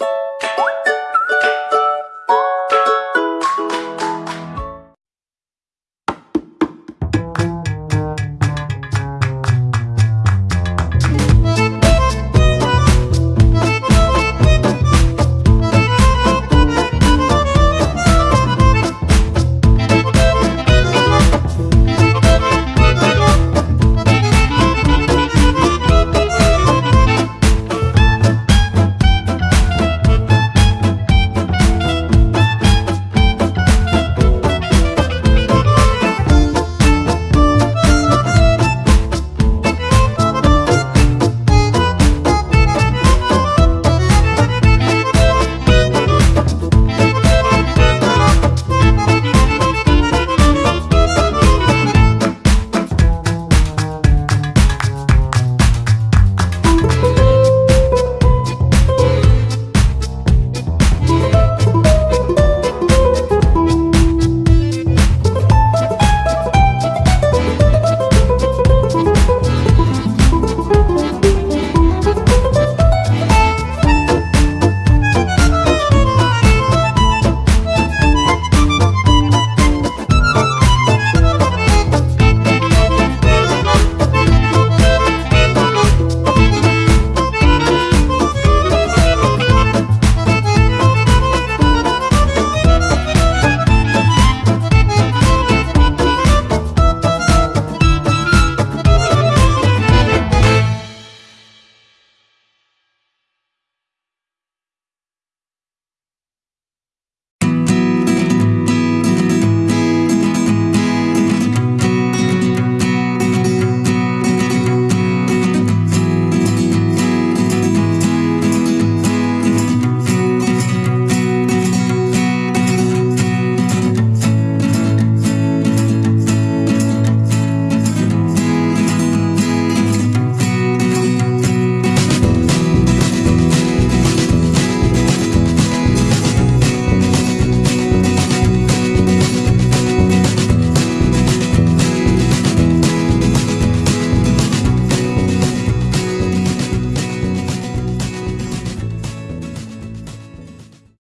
you